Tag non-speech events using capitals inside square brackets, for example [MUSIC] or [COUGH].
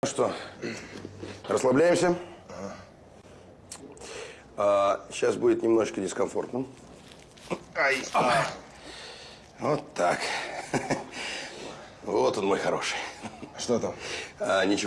Ну что, расслабляемся? А, сейчас будет немножко дискомфортно. Ай, а. Вот так. [LAUGHS] Вот он, мой хороший. Что там? А, ничего.